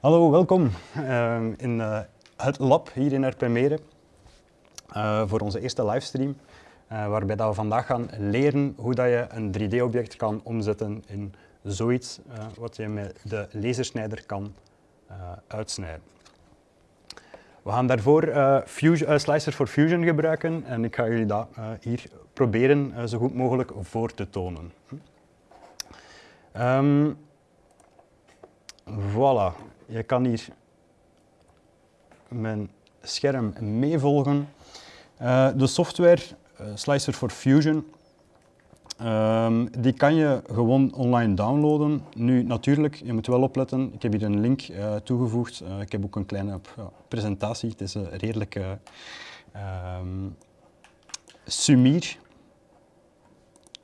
Hallo, welkom uh, in uh, het lab hier in Erpenmeren uh, voor onze eerste livestream. waarbij dat we vandaag gaan leren hoe dat je een 3D-object kan omzetten in zoiets wat je met de lasersnijder kan uitsnijden. We gaan daarvoor Slicer for Fusion gebruiken en ik ga jullie dat hier proberen zo goed mogelijk voor te tonen. Um, voilà, je kan hier mijn scherm meevolgen. Uh, de software uh, Slicer for Fusion, um, die kan je gewoon online downloaden. Nu natuurlijk, je moet wel opletten, ik heb hier een link uh, toegevoegd. ik heb ook een kleine presentatie, het is een redelijke um, sumier.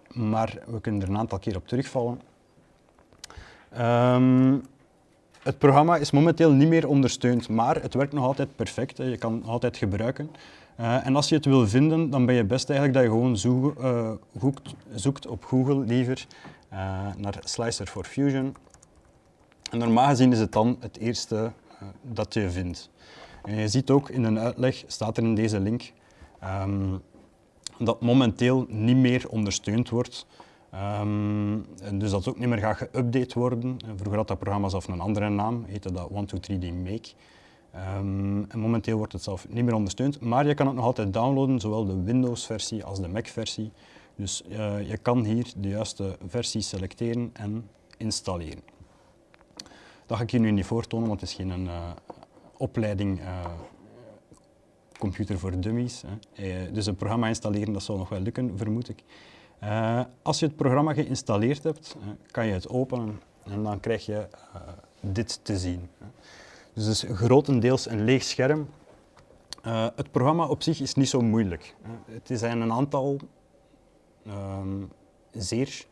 Maar we kunnen er een aantal keer op terugvallen. Um, het programma is momenteel niet meer ondersteund, maar het werkt nog altijd perfect. Je kan het altijd gebruiken. Uh, en als je het wil vinden, dan ben je best eigenlijk dat je gewoon uh, zoekt, op Google liever uh, naar Slicer for Fusion. En normaal gezien is het dan het eerste dat je vindt. En je ziet ook in een uitleg, staat er in deze link, um, dat momenteel niet meer ondersteund wordt. Um, dus dat ook niet meer gaat geüpdate worden. Vroeger had dat programma zelf een andere naam, heette dat 123D Make. Um, en momenteel wordt het zelf niet meer ondersteund, maar je kan het nog altijd downloaden, zowel de Windows-versie als de Mac-versie. Dus uh, je kan hier de juiste versie selecteren en installeren. Dat ga ik je nu niet voortonen, want het is geen uh, opleiding uh, computer voor dummies. Hè. dus een programma installeren, dat zal nog wel lukken, vermoed ik. Uh, als je het programma geïnstalleerd hebt, uh, kan je het openen en dan krijg je uh, dit te zien. Dus het is grotendeels een leeg scherm. het programma op zich is niet zo moeilijk. Het zijn een aantal ehm, zeer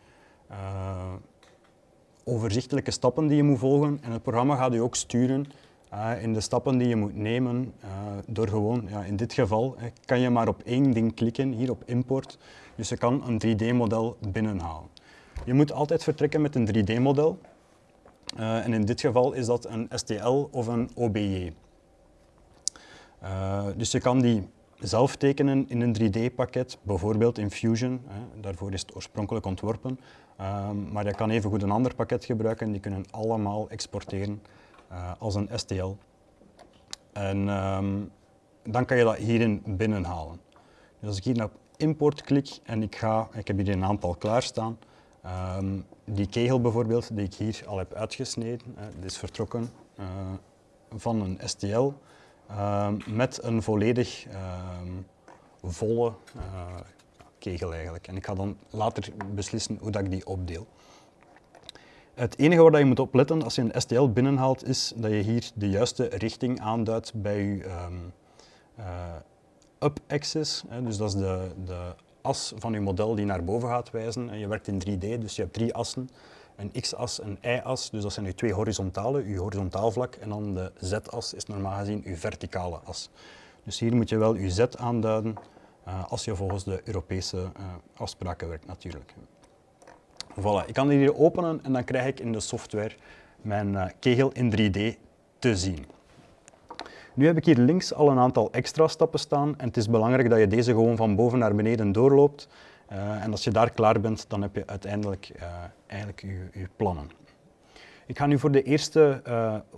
overzichtelijke stappen die je moet volgen en het programma gaat je ook sturen in de stappen die je moet nemen door gewoon, ja, in dit geval, kan je maar op één ding klikken, hier op import, dus je kan een 3D-model binnenhalen. Je moet altijd vertrekken met een 3D-model. Uh, en in dit geval is dat een STL of een OBJ. Uh, dus je kan die zelf tekenen in een 3D-pakket, bijvoorbeeld in Fusion. Daarvoor is het oorspronkelijk ontworpen. Uh, maar je kan evengoed een ander pakket gebruiken. Die kunnen allemaal exporteren als een STL. En um, dan kan je dat hierin binnenhalen. Dus als ik hier naar import klik en ik ga, ik heb hier een aantal klaarstaan. Um, die kegel bijvoorbeeld, die ik hier al heb uitgesneden, is vertrokken uh, van een STL ehm, met een volledig ehm, volle eh, kegel eigenlijk. En ik ga dan later beslissen hoe dat ik die opdeel. Het enige waar je moet opletten als je een STL binnenhaalt is dat je hier de juiste richting aanduidt bij je um, up-axis, dus dat is de, de as van je model die naar boven gaat wijzen. Je werkt in 3D, dus je hebt drie assen. Een x-as, een y-as, dus dat zijn je twee horizontale, je horizontaal vlak. En dan de z-as is normaal gezien je verticale as. Dus hier moet je wel je z aanduiden uh, als je volgens de Europese uh, afspraken werkt natuurlijk. Voilà, ik kan hier openen en dan krijg ik in de software mijn uh, kegel in 3D te zien. Nu heb ik hier links al een aantal extra stappen staan en het is belangrijk dat je deze gewoon van boven naar beneden doorloopt. Uh, en als je daar klaar bent, dan heb je uiteindelijk uh, eigenlijk je, plannen. Ik ga nu voor, de eerste,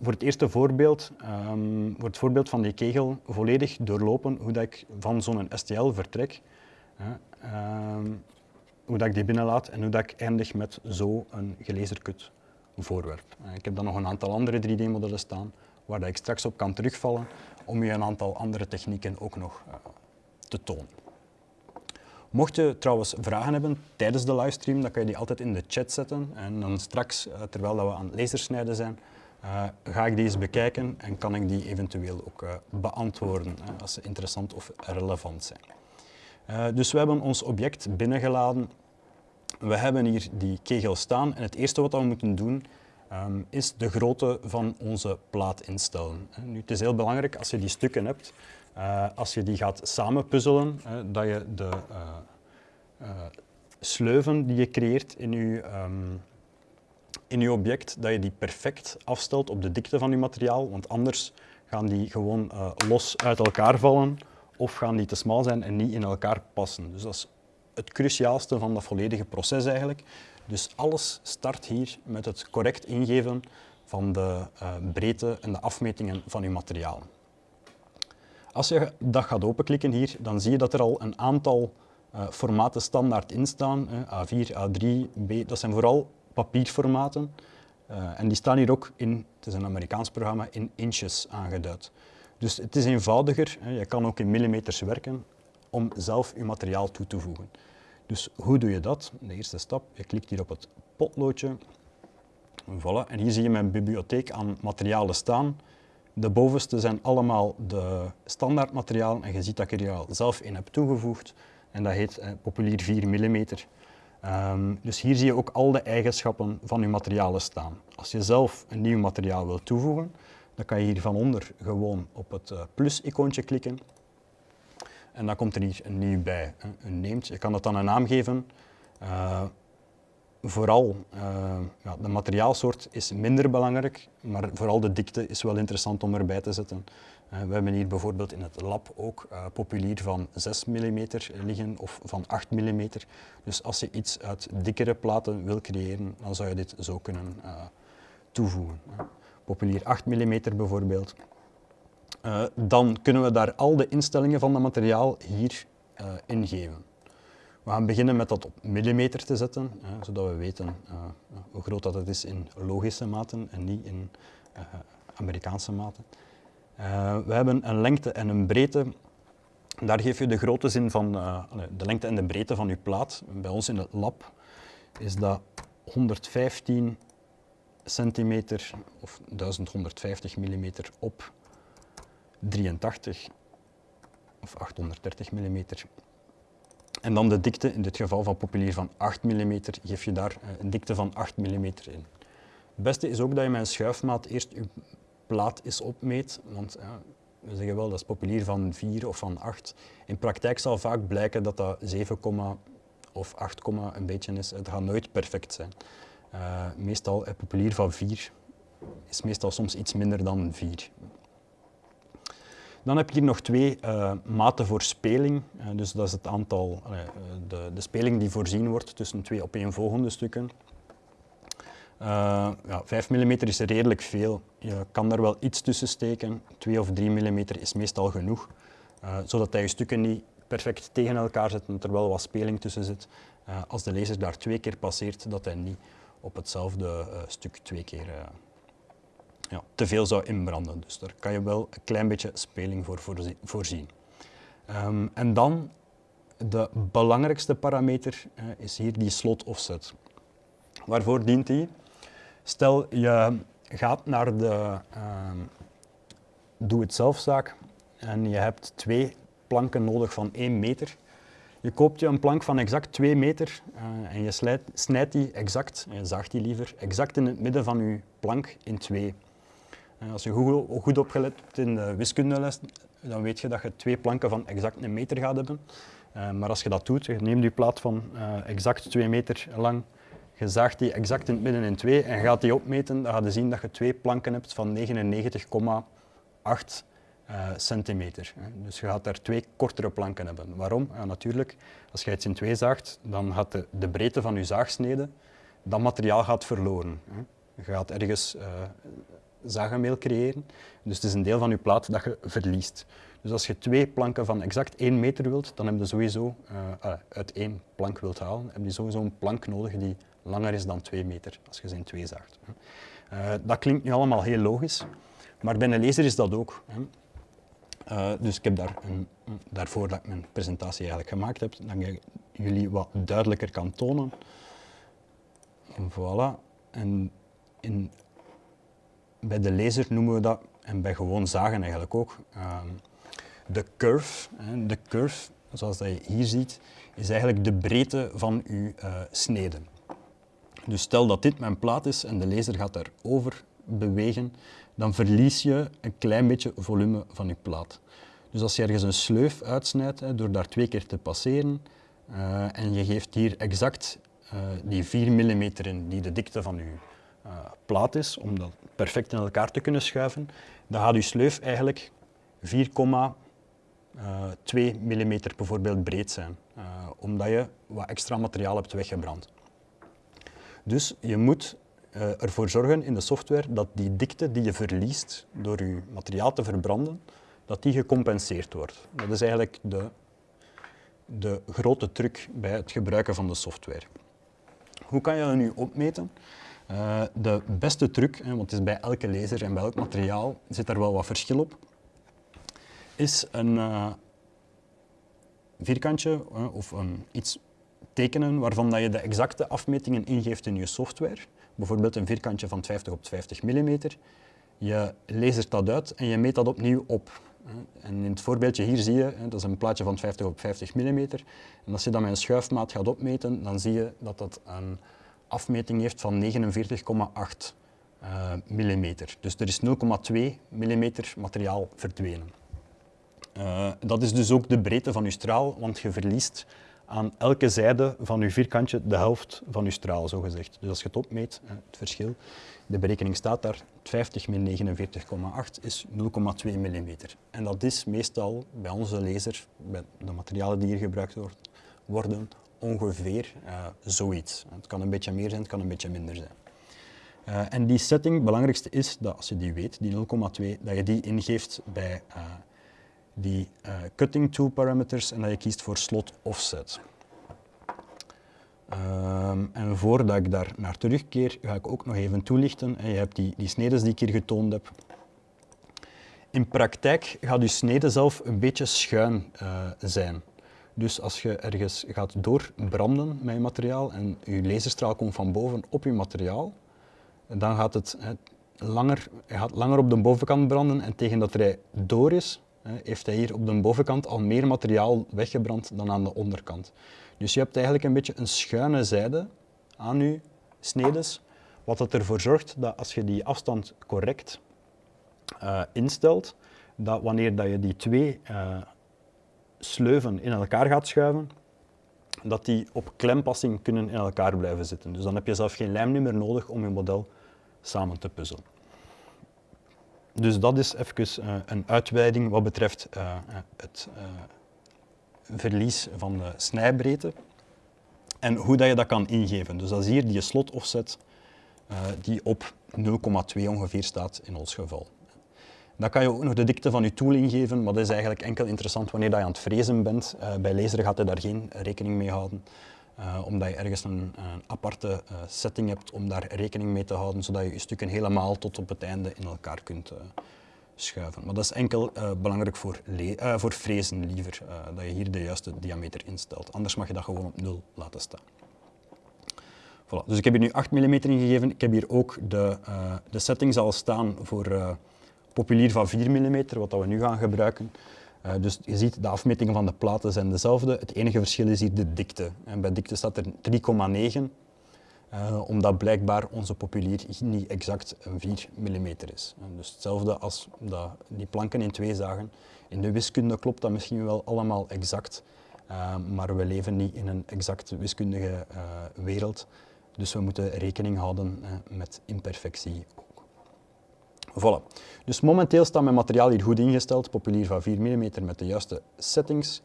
voor het eerste voorbeeld, um, voor het voorbeeld van die kegel, volledig doorlopen hoe dat ik van zo'n STL vertrek. Um, hoe dat ik die binnenlaat en hoe dat ik eindig met zo'n gelezerkut voorwerp. ik heb dan nog een aantal andere 3D-modellen staan waar dat ik straks op kan terugvallen om je een aantal andere technieken ook nog uh, te tonen. Mocht je trouwens vragen hebben tijdens de livestream, dan kan je die altijd in de chat zetten. En dan straks, uh, terwijl we aan het lasersnijden zijn, ga ik die eens bekijken en kan ik die eventueel ook beantwoorden als ze interessant of relevant zijn. Dus we hebben ons object binnengeladen. We hebben hier die kegel staan en het eerste wat we moeten doen um, is de grootte van onze plaat instellen. Nu, het is heel belangrijk als je die stukken hebt, uh, als je die gaat samenpuzzelen, uh, dat je de sleuven die je creëert in je, um, in je object dat je die perfect afstelt op de dikte van je materiaal, want anders gaan die gewoon los uit elkaar vallen of gaan die te smal zijn en niet in elkaar passen. Dus dat is het cruciaalste van dat volledige proces eigenlijk. Dus alles start hier met het correct ingeven van de uh, breedte en de afmetingen van je materiaal. Als je dat gaat openklikken hier, dan zie je dat er al een aantal uh, formaten standaard in staan. A4, A3, B, dat zijn vooral papierformaten. Uh, en die staan hier ook in, het is een Amerikaans programma, in inches aangeduid. Dus het is eenvoudiger, je kan ook in millimeters werken om zelf je materiaal toe te voegen. Dus hoe doe je dat? De eerste stap, je klikt hier op het potloodje. Voilà. En hier zie je mijn bibliotheek aan materialen staan. De bovenste zijn allemaal de standaardmaterialen en je ziet dat ik er al zelf in heb toegevoegd. En dat heet eh, Populier 4 mm. Um, dus hier zie je ook al de eigenschappen van je materialen staan. Als je zelf een nieuw materiaal wilt toevoegen, dan kan je hier van onder gewoon op het uh, plus-icoontje klikken. En dan komt er hier een nieuw bij, een named. Je kan dat dan een naam geven. Uh, vooral uh, ja, de materiaalsoort is minder belangrijk, maar vooral de dikte is wel interessant om erbij te zetten. We hebben hier bijvoorbeeld in het lab ook populier van 6 mm liggen of van 8 mm. Dus als je iets uit dikkere platen wil creëren, dan zou je dit zo kunnen toevoegen. Populier 8 mm bijvoorbeeld. dan kunnen we daar al de instellingen van het materiaal hier ingeven. We gaan beginnen met dat op millimeter te zetten, hè, zodat we weten uh, hoe groot dat het is in logische maten en niet in Amerikaanse maten. We hebben een lengte en een breedte. Daar geef je de grote zin van de lengte en de breedte van je plaat. Bij ons in het lab is dat 115 centimeter of 1150 millimeter op 83 of 830 millimeter en dan de dikte, in dit geval van populier van 8 mm, geef je daar eh, een dikte van 8 mm in. Het beste is ook dat je met een schuifmaat eerst je plaat eens opmeet, want ja, we zeggen wel dat is populier van 4 of van 8. In praktijk zal vaak blijken dat dat 7, of 8, een beetje is. Het gaat nooit perfect zijn. Uh, meestal een populier van 4 is meestal soms iets minder dan 4. Dan heb je hier nog twee uh, maten voor speling. Uh, dus dat is het aantal, de, de, speling die voorzien wordt tussen twee opeenvolgende stukken. ja, 5 mm is redelijk veel. Je kan er wel iets tussen steken. 2 of 3 mm is meestal genoeg. zodat je stukken niet perfect tegen elkaar zit en er wel wat speling tussen zit. als de laser daar twee keer passeert, dat hij niet op hetzelfde stuk twee keer ja, te veel zou inbranden. Dus daar kan je wel een klein beetje speling voor voorzien. Um, en dan de belangrijkste parameter uh, is hier die slot offset. Waarvoor dient die? Stel je gaat naar de uh, doe-het-zelfzaak en je hebt twee planken nodig van 1 meter. Je koopt je een plank van exact 2 meter uh, en je slijt, snijdt die exact, je zaagt die liever, exact in het midden van je plank in twee. Als je goed, goed opgelet hebt in de wiskundeles, dan weet je dat je twee planken van exact een meter gaat hebben. Maar als je dat doet, je neemt je plaat van exact twee meter lang, je zaagt die exact in het midden in twee en gaat die opmeten, dan ga je zien dat je twee planken hebt van 99,8 uh, centimeter. Dus je gaat daar twee kortere planken hebben. Waarom? Ja, natuurlijk, als je iets in twee zaagt, dan gaat de, de breedte van je zaagsnede, dat materiaal gaat verloren. Je gaat ergens uh, zagenmeel creëren. Dus het is een deel van je plaat dat je verliest. Dus als je twee planken van exact 1 meter wilt, dan heb je sowieso, uh, uit één plank wilt halen, heb je sowieso een plank nodig die langer is dan 2 meter, als je ze in twee zaagt. Dat klinkt nu allemaal heel logisch, maar bij een laser is dat ook. Hè. Uh, dus ik heb daar daarvoor dat ik mijn presentatie eigenlijk gemaakt heb, dat ik jullie wat duidelijker kan tonen. Voilà. En in bij de laser noemen we dat, en bij gewoon zagen eigenlijk ook, ehm, de curve. De curve, zoals dat je hier ziet, is eigenlijk de breedte van uw uh, snede. Dus stel dat dit mijn plaat is en de laser gaat daarover bewegen, dan verlies je een klein beetje volume van je plaat. Dus als je ergens een sleuf uitsnijdt, hè, door daar twee keer te passeren, uh, en je geeft hier exact uh, die 4 mm in, die de dikte van je uh, plaat is, om dat perfect in elkaar te kunnen schuiven, dan gaat uw sleuf eigenlijk 4,2 mm bijvoorbeeld breed zijn, omdat je wat extra materiaal hebt weggebrand. Dus je moet uh, ervoor zorgen in de software dat die dikte die je verliest door je materiaal te verbranden, dat die gecompenseerd wordt. Dat is eigenlijk de, de grote truc bij het gebruiken van de software. Hoe kan je dat nu opmeten? Uh, de beste truc, want het is bij elke laser en bij elk materiaal zit daar wel wat verschil op, is een uh, vierkantje of iets tekenen waarvan dat je de exacte afmetingen ingeeft in je software. Bijvoorbeeld een vierkantje van 50 op 50 mm. Je lasert dat uit en je meet dat opnieuw op. En in het voorbeeldje hier zie je, dat is een plaatje van 50 op 50 mm. En als je dat met een schuifmaat gaat opmeten, dan zie je dat dat een afmeting heeft van 49,8 uh, mm. Dus er is 0,2 mm materiaal verdwenen. Uh, dat is dus ook de breedte van je straal, want je verliest aan elke zijde van je vierkantje de helft van je straal, zogezegd. Dus als je het opmeet, het verschil, de berekening staat daar, 50 min 49,8 is 0,2 mm. En dat is meestal bij onze laser, bij de materialen die hier gebruikt worden, ongeveer uh, zoiets. Het kan een beetje meer zijn, het kan een beetje minder zijn. Uh, en die setting, het belangrijkste is dat als je die weet, die 0,2, dat je die ingeeft bij uh, die cutting tool parameters en dat je kiest voor slot offset. Um, en voordat ik daar naar terugkeer, ga ik ook nog even toelichten. Je hebt die, die snedes die ik hier getoond heb. In praktijk gaat je snede zelf een beetje schuin uh, zijn. Dus als je ergens gaat doorbranden met je materiaal en je laserstraal komt van boven op je materiaal, dan gaat het, langer, gaat langer op de bovenkant branden en tegen dat hij door is, heeft hij hier op de bovenkant al meer materiaal weggebrand dan aan de onderkant. Dus je hebt eigenlijk een beetje een schuine zijde aan je snedes, wat ervoor zorgt dat als je die afstand correct uh, instelt, dat wanneer dat je die twee uh, sleuven in elkaar gaat schuiven, dat die op klempassing kunnen in elkaar blijven zitten. Dus dan heb je zelf geen lijm meer nodig om je model samen te puzzelen. Dus dat is even uh, een uitweiding wat betreft uh, het uh, verlies van de snijbreedte en hoe dat je dat kan ingeven. Dus dat is hier die slot offset die op 0,2 ongeveer staat in ons geval. Dan kan je ook nog de dikte van je tool ingeven, maar dat is eigenlijk enkel interessant wanneer je aan het frezen bent. bij laser gaat hij daar geen rekening mee houden. Uh, omdat je ergens een, aparte uh, setting hebt om daar rekening mee te houden, zodat je je stukken helemaal tot op het einde in elkaar kunt uh, schuiven. Maar dat is enkel belangrijk voor, voor frezen liever, dat je hier de juiste diameter instelt. Anders mag je dat gewoon op 0 laten staan. Voilà. Dus ik heb hier nu 8 mm ingegeven. Ik heb hier ook de, de settings al staan voor populier van 4 mm, wat dat we nu gaan gebruiken. Uh, dus je ziet, de afmetingen van de platen zijn dezelfde. Het enige verschil is hier de dikte. En bij dikte staat er 3,9, uh, omdat blijkbaar onze populier niet exact een 4 mm is. En dus hetzelfde als dat die planken in twee zagen. In de wiskunde klopt dat misschien wel allemaal exact, uh, maar we leven niet in een exact wiskundige wereld. Dus we moeten rekening houden met imperfectie Voilà. Dus momenteel staat mijn materiaal hier goed ingesteld, populier van 4 mm met de juiste settings.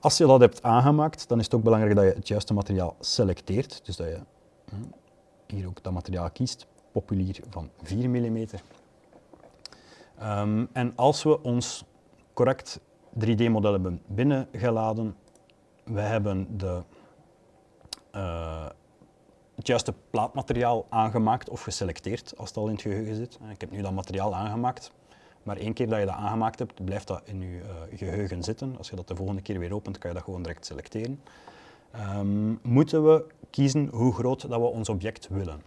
Als je dat hebt aangemaakt, dan is het ook belangrijk dat je het juiste materiaal selecteert. Dus dat je hm, hier ook dat materiaal kiest, populier van 4 mm. Um, en als we ons correct 3D-model hebben binnengeladen, we hebben de uh, het juiste plaatmateriaal aangemaakt of geselecteerd als het al in het geheugen zit. Ik heb nu dat materiaal aangemaakt, maar één keer dat je dat aangemaakt hebt, blijft dat in je uh, geheugen zitten. Als je dat de volgende keer weer opent, kan je dat gewoon direct selecteren. Um, moeten we kiezen hoe groot dat we ons object willen.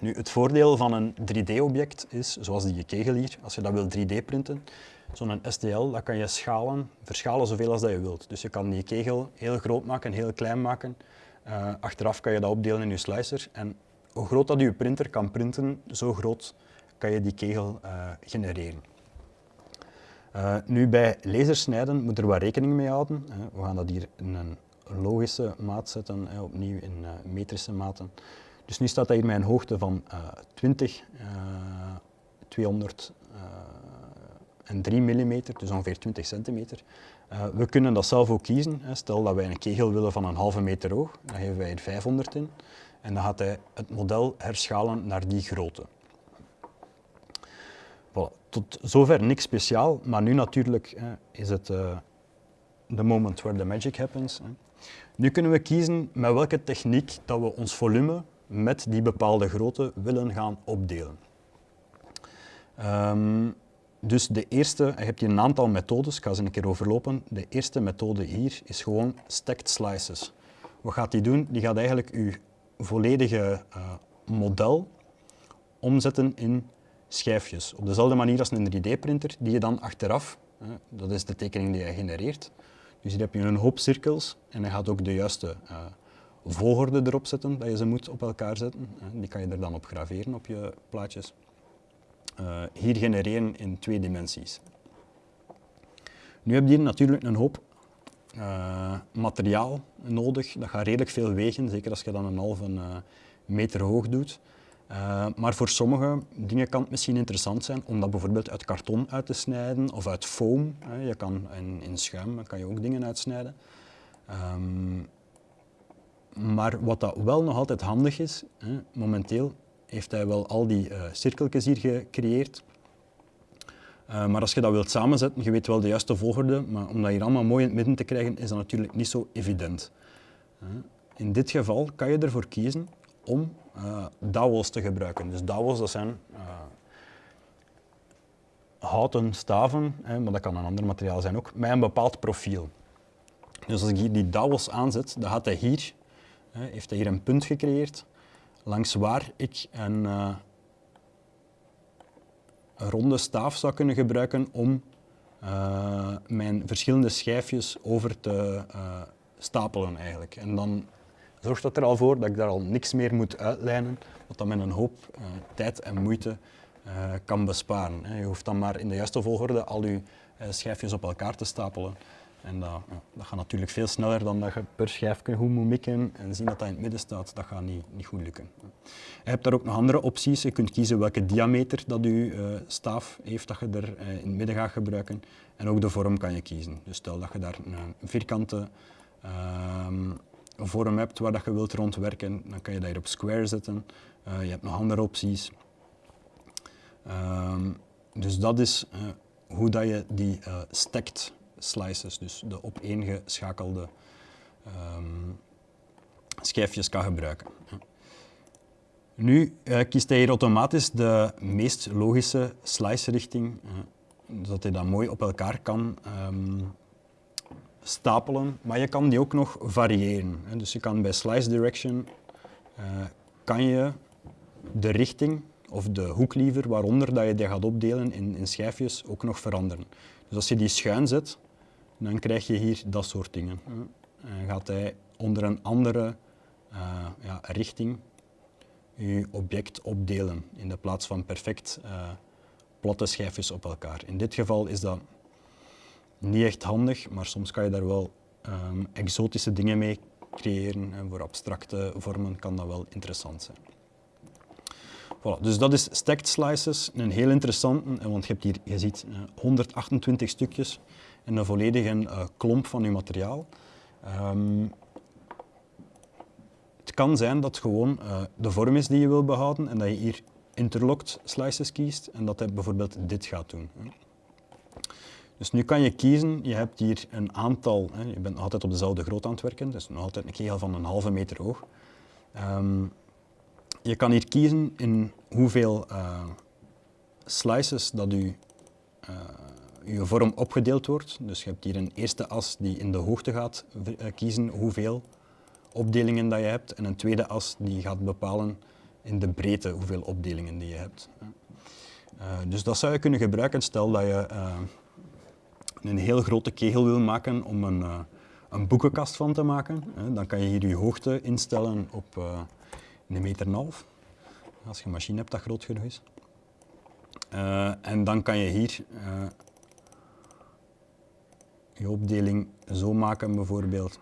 Nu, het voordeel van een 3D-object is, zoals die kegel hier, als je dat wil 3D-printen, zo'n STL, dat kan je schalen, verschalen zoveel als dat je wilt. Dus je kan die kegel heel groot maken, heel klein maken. Uh, achteraf kan je dat opdelen in je slicer en hoe groot dat je printer kan printen, zo groot kan je die kegel uh, genereren. Uh, nu bij lasersnijden moet er wat rekening mee houden. we gaan dat hier in een logische maat zetten, opnieuw in metrische maten. Dus nu staat hij hier met een hoogte van uh, 20, uh, 200 en 3 mm, dus ongeveer 20 centimeter. Uh, we kunnen dat zelf ook kiezen. Stel dat wij een kegel willen van een halve meter hoog, dan geven wij er 500 in. En dan gaat hij het model herschalen naar die grootte. Voilà. Tot zover niks speciaal, maar nu natuurlijk is het uh, the moment where the magic happens. Nu kunnen we kiezen met welke techniek dat we ons volume met die bepaalde grootte willen gaan opdelen. Um, dus de eerste, je hebt hier een aantal methodes, ik ga ze een keer overlopen. De eerste methode hier is gewoon stacked slices. Wat gaat die doen? Die gaat eigenlijk uw volledige uh, model omzetten in schijfjes. Op dezelfde manier als een 3D-printer, die je dan achteraf, dat is de tekening die je genereert. Dus hier heb je een hoop cirkels en hij gaat ook de juiste uh, volgorde erop zetten, dat je ze moet op elkaar zetten. die kan je er dan op graveren op je plaatjes. Uh, hier genereren in twee dimensies. Nu heb je natuurlijk een hoop uh, materiaal nodig. Dat gaat redelijk veel wegen, zeker als je dan een halve uh, meter hoog doet. maar voor sommige dingen kan het misschien interessant zijn om dat bijvoorbeeld uit karton uit te snijden of uit foam. je kan in, in schuim kan je ook dingen uitsnijden. Um, maar wat dat wel nog altijd handig is, hè, momenteel heeft hij wel al die uh, cirkeltjes hier gecreëerd. Uh, maar als je dat wilt samenzetten, je weet wel de juiste volgorde, maar om dat hier allemaal mooi in het midden te krijgen, is dat natuurlijk niet zo evident. Uh, in dit geval kan je ervoor kiezen om dowels te gebruiken. Dus dowels, dat zijn houten staven, hè, maar dat kan een ander materiaal zijn ook, met een bepaald profiel. Dus als ik hier die dowels aanzet, dan gaat hij hier, heeft hij hier een punt gecreëerd langs waar ik een, uh, een, ronde staaf zou kunnen gebruiken om uh, mijn verschillende schijfjes over te uh, stapelen eigenlijk. En dan zorgt dat er al voor dat ik daar al niks meer moet uitlijnen, wat dan een hoop tijd en moeite kan besparen. Je hoeft dan maar in de juiste volgorde al je schijfjes op elkaar te stapelen. En dat, ja, gaat natuurlijk veel sneller dan dat je per schijf goed moet mikken en zien dat dat in het midden staat. Dat gaat niet, niet goed lukken. Je hebt daar ook nog andere opties. Je kunt kiezen welke diameter dat je uh, staaf heeft dat je er uh, in het midden gaat gebruiken. En ook de vorm kan je kiezen. Dus stel dat je daar een vierkante uh, vorm hebt waar dat je wilt rondwerken, dan kan je dat hier op square zetten. Eh, je hebt nog andere opties. Ehm, dus dat is hoe dat je die stekt slices, dus de opeengeschakelde um, schijfjes kan gebruiken. Nu uh, kiest hij hier automatisch de meest logische slice-richting, uh, zodat hij dat mooi op elkaar kan um, stapelen. Maar je kan die ook nog variëren. Hè. Dus je kan bij slice direction uh, kan je de richting of de hoek liever waaronder dat je die gaat opdelen in, in schijfjes ook nog veranderen. Dus als je die schuin zet, dan krijg je hier dat soort dingen. En gaat hij onder een andere uh, ja, richting je object opdelen in de plaats van perfect uh, platte schijfjes op elkaar. In dit geval is dat niet echt handig, maar soms kan je daar wel um, exotische dingen mee creëren en voor abstracte vormen kan dat wel interessant zijn. Voilà, dus dat is stacked slices, een heel interessante, want je hebt hier, je ziet, 128 eh, stukjes en een volledige uh, klomp van je materiaal. Um, het kan zijn dat gewoon de vorm is die je wil behouden en dat je hier interlocked slices kiest en dat hij bijvoorbeeld dit gaat doen. Dus nu kan je kiezen, je hebt hier een aantal, hè, je bent altijd op dezelfde grootte aan het werken, dus nog altijd een kegel van een halve meter hoog. Um, je kan hier kiezen in hoeveel uh, slices dat u uh, vorm opgedeeld wordt. Dus je hebt hier een eerste as die in de hoogte gaat uh, kiezen hoeveel opdelingen dat je hebt en een tweede as die gaat bepalen in de breedte hoeveel opdelingen die je hebt. dus dat zou je kunnen gebruiken stel dat je een heel grote kegel wil maken om een, een boekenkast van te maken. dan kan je hier je hoogte instellen op een meter en half. Als je een machine hebt dat groot genoeg is. Uh, en dan kan je hier uh, je opdeling zo maken bijvoorbeeld.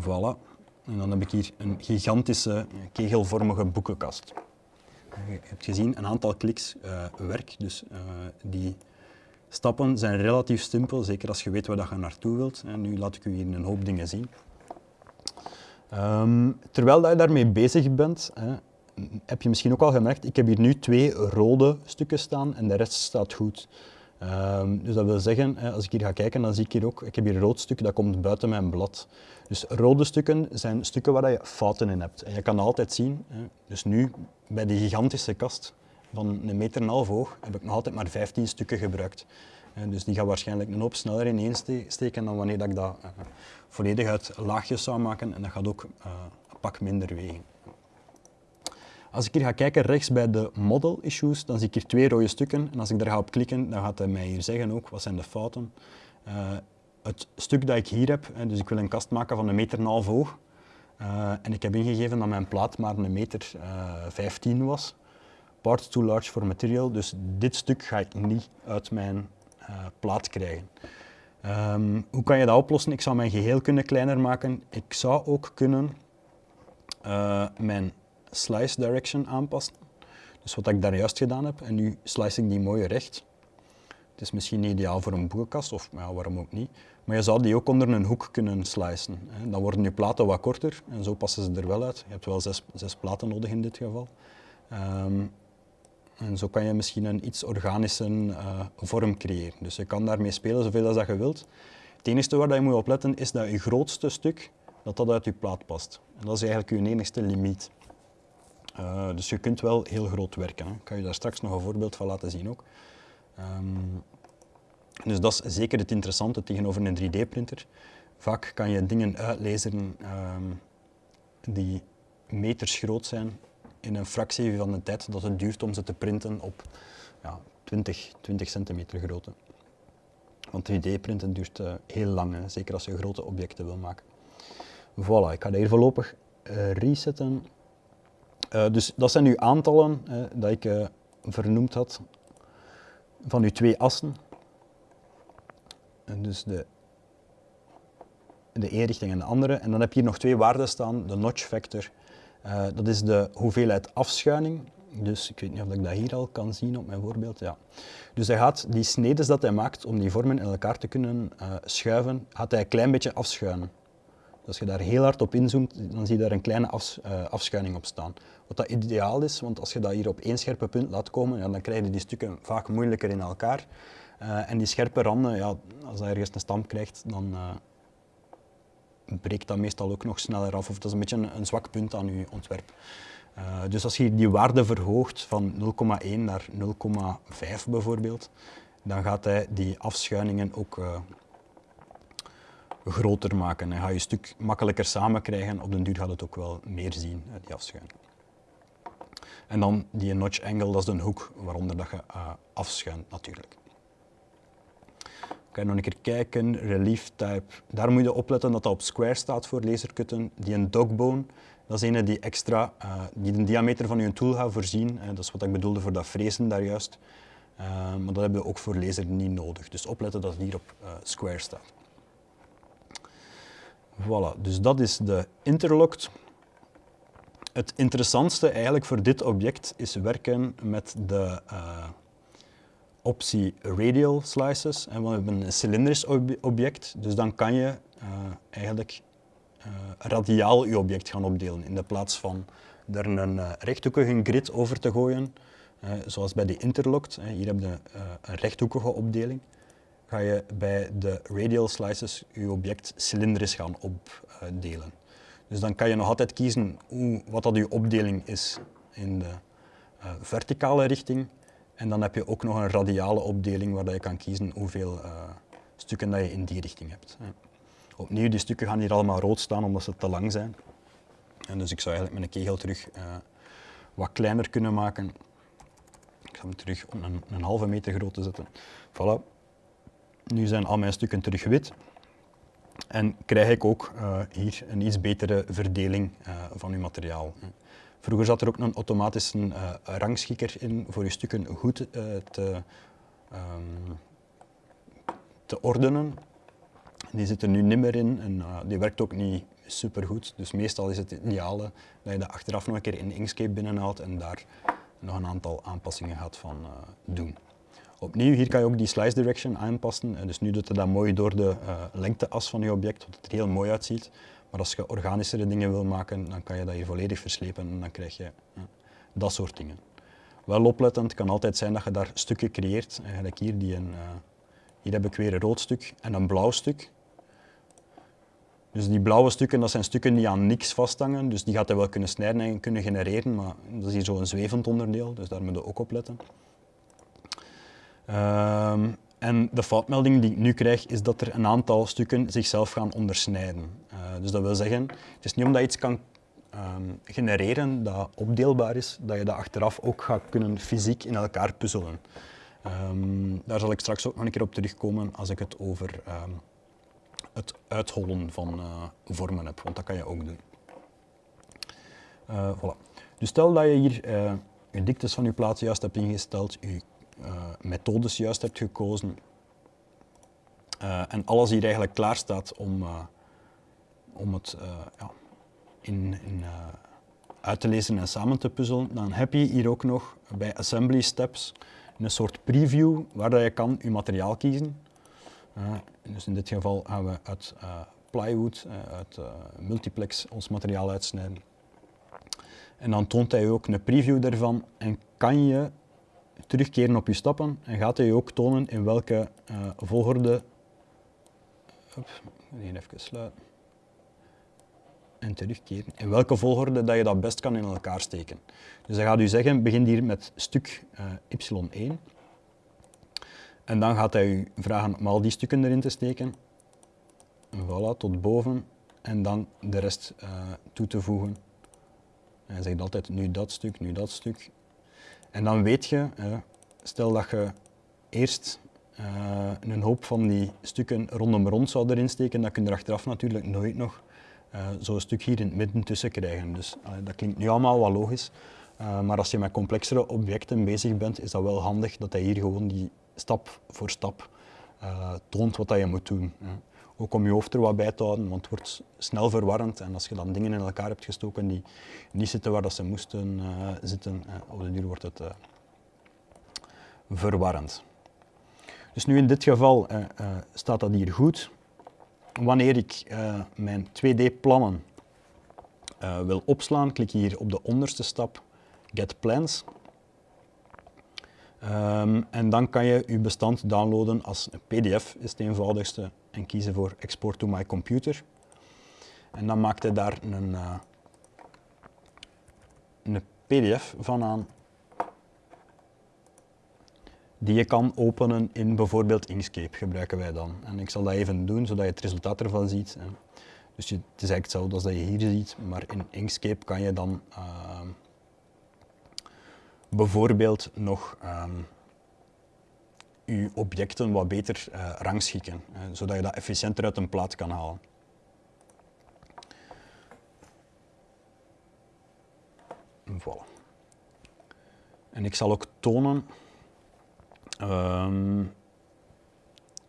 Voilà. En dan heb ik hier een gigantische kegelvormige boekenkast. Je hebt gezien, een aantal kliks uh, werk, dus die stappen zijn relatief simpel, zeker als je weet waar je naartoe wilt. En nu laat ik u hier een hoop dingen zien. Um, terwijl dat je daarmee bezig bent, hè, heb je misschien ook al gemerkt, ik heb hier nu twee rode stukken staan en de rest staat goed. Um, dus dat wil zeggen, als ik hier ga kijken, dan zie ik hier ook, ik heb hier een rood stuk, dat komt buiten mijn blad. Dus rode stukken zijn stukken waar je fouten in hebt. En je kan altijd zien, dus nu bij die gigantische kast van een meter en een half hoog, heb ik nog altijd maar 15 stukken gebruikt. Dus die gaat waarschijnlijk een hoop sneller ineensteken dan wanneer ik dat uh, volledig uit laagjes zou maken en dat gaat ook uh, een pak minder wegen. Als ik hier ga kijken rechts bij de model issues, dan zie ik hier twee rode stukken. En als ik daar ga op klikken, dan gaat hij mij hier zeggen ook wat zijn de fouten. Uh, het stuk dat ik hier heb, dus ik wil een kast maken van een meter en half hoog. En ik heb ingegeven dat mijn plaat maar een meter uh, 15 was. Parts too large for material, dus dit stuk ga ik niet uit mijn plaat krijgen. Um, hoe kan je dat oplossen? Ik zou mijn geheel kunnen kleiner maken. Ik zou ook kunnen mijn slice direction aanpassen. Dus wat ik daar juist gedaan heb, en nu slice ik die mooi recht. Het is misschien ideaal voor een boekenkast, of ja, waarom ook niet. Maar je zou die ook onder een hoek kunnen slicen. Dan worden je platen wat korter en zo passen ze er wel uit. Je hebt wel zes, zes platen nodig in dit geval. Um, en zo kan je misschien een iets organische uh, vorm creëren. Dus je kan daarmee spelen zoveel als dat je wilt. Het enige waar je moet op letten is dat je grootste stuk dat dat uit je plaat past. En dat is eigenlijk je enigste limiet. Uh, dus je kunt wel heel groot werken. Ik kan je daar straks nog een voorbeeld van laten zien ook. Um, dus dat is zeker het interessante tegenover een 3D-printer. Vaak kan je dingen uitlezen um, die meters groot zijn in een fractie van de tijd dat het duurt om ze te printen op ja, 20, 20 centimeter grootte. Want 3D-printen duurt uh, heel lang, hè, zeker als je grote objecten wil maken. Voilà, ik ga hier voorlopig uh, resetten. Uh, dus dat zijn nu aantallen uh, dat ik vernoemd had van uw twee assen. En dus de, de ene richting en de andere. En dan heb je hier nog twee waarden staan, de notch factor. dat is de hoeveelheid afschuining. Dus ik weet niet of ik dat hier al kan zien op mijn voorbeeld. Ja. Dus hij gaat die snedes dat hij maakt om die vormen in elkaar te kunnen schuiven, gaat hij een klein beetje afschuinen. Als je daar heel hard op inzoomt, dan zie je daar een kleine afs, uh, afschuining op staan. Wat dat ideaal is, want als je dat hier op één scherpe punt laat komen, ja, dan krijg je die stukken vaak moeilijker in elkaar. En die scherpe randen, ja, als dat ergens een stamp krijgt, dan breekt dat meestal ook nog sneller af. Of dat is een beetje een, een zwak punt aan je ontwerp. dus als je die waarde verhoogt van 0,1 naar 0,5 bijvoorbeeld, dan gaat hij die afschuiningen ook groter maken. En ga je stuk makkelijker samen krijgen. Op den duur gaat het ook wel meer zien, die afschuining. En dan die notch angle, dat is de hoek waaronder dat je uh, afschuint natuurlijk. Kan je nog een keer kijken, relief type. Daar moet je opletten dat dat op square staat voor laserkutten. Die een dogbone, dat is een die extra, uh, die de diameter van je tool gaat voorzien. Dat is wat ik bedoelde voor dat frezen daar juist. maar dat hebben we ook voor laser niet nodig. Dus opletten dat het hier op square staat. Voilà, dus dat is de interlocked. Het interessantste eigenlijk voor dit object is werken met de optie radial slices. En we hebben een cilindrisch object, dus dan kan je uh, eigenlijk uh, radiaal je object gaan opdelen. In de plaats van er een rechthoekige grid over te gooien, zoals bij de interlocked. hier heb je een rechthoekige opdeling ga je bij de radial slices je object cilindrisch gaan opdelen. Dus dan kan je nog altijd kiezen hoe, wat dat je opdeling is in de verticale richting. En dan heb je ook nog een radiale opdeling waar je kan kiezen hoeveel uh, stukken dat je in die richting hebt. Opnieuw, die stukken gaan hier allemaal rood staan omdat ze te lang zijn. En dus ik zou eigenlijk mijn kegel terug uh, wat kleiner kunnen maken. Ik ga hem terug om een, een halve meter groot te zetten. Voilà. Nu zijn al mijn stukken terug wit. En krijg ik ook uh, hier een iets betere verdeling van uw materiaal. Vroeger zat er ook een automatische uh, rangschikker in voor je stukken goed te, um, te ordenen. Die zit er nu niet meer in en die werkt ook niet supergoed. Dus meestal is het ideale dat je dat achteraf nog een keer in Inkscape binnenhaalt en daar nog een aantal aanpassingen gaat van doen. Opnieuw, hier kan je ook die slice direction aanpassen. En dus nu doet het dat mooi door de lengteas van je object, wat het er heel mooi uitziet. Maar als je organischere dingen wil maken, dan kan je dat hier volledig verslepen en dan krijg je dat soort dingen. Wel oplettend kan altijd zijn dat je daar stukken creëert. Eigenlijk hier, die een, hier heb ik weer een rood stuk en een blauw stuk. Dus die blauwe stukken, dat zijn stukken die aan niks vasthangen. Dus die gaat hij wel kunnen snijden en kunnen genereren, maar dat is hier zo'n zwevend onderdeel, dus daar moet je ook op letten. Um, en de foutmelding die ik nu krijg, is dat er een aantal stukken zichzelf gaan ondersnijden. Uh, dus dat wil zeggen, het is niet omdat je iets kan um, genereren dat opdeelbaar is, dat je dat achteraf ook gaat kunnen fysiek in elkaar puzzelen. Um, daar zal ik straks ook nog een keer op terugkomen als ik het over het uithollen van uh, vormen heb, want dat kan je ook doen. Uh, voilà. Dus stel dat je hier uh, je diktes van je plaat juist hebt ingesteld, je methodes juist hebt gekozen en alles hier eigenlijk klaar staat om, om het ja, in, in uit te lezen en samen te puzzelen, dan heb je hier ook nog bij assembly steps een soort preview waar je kan je materiaal kiezen. Uh, dus in dit geval gaan we uit uh, plywood, uh, uit multiplex ons materiaal uitsnijden. En dan toont hij ook een preview daarvan en kan je terugkeren op je stappen en gaat hij ook tonen in welke volgorde... Op, even sluiten. En terugkeren. In welke volgorde dat je dat best kan in elkaar steken. Dus hij gaat u zeggen, begin hier met stuk y1 en dan gaat hij u vragen om al die stukken erin te steken. Voilà, tot boven. En dan de rest uh, toe te voegen. Hij zegt altijd nu dat stuk, nu dat stuk. En dan weet je, uh, stel dat je eerst een hoop van die stukken rondom rond zou erin steken, dan kun je er achteraf natuurlijk nooit nog zo'n stuk hier in het midden tussen krijgen. Dus dat klinkt nu allemaal wel logisch. maar als je met complexere objecten bezig bent, is dat wel handig dat hij hier gewoon die stap voor stap uh, toont wat dat je moet doen. Ook om je hoofd er wat bij te houden, want het wordt snel verwarrend. En als je dan dingen in elkaar hebt gestoken die niet zitten waar dat ze moesten zitten, op de duur wordt het verwarrend. Dus nu in dit geval staat dat hier goed. Wanneer ik mijn 2D-plannen wil opslaan, klik hier op de onderste stap Get Plans. Um, en dan kan je je bestand downloaden als een pdf, is het eenvoudigste, en kiezen voor Export to my computer. En dan maakt hij daar een, uh, een pdf van aan die je kan openen in bijvoorbeeld Inkscape, gebruiken wij dan. En ik zal dat even doen, zodat je het resultaat ervan ziet. Dus het is eigenlijk hetzelfde als dat je hier ziet, maar in Inkscape kan je dan uh, bijvoorbeeld nog um, je objecten wat beter uh, rangschikken, zodat je dat efficiënter uit een plaat kan halen. Voilà. En ik zal ook tonen um,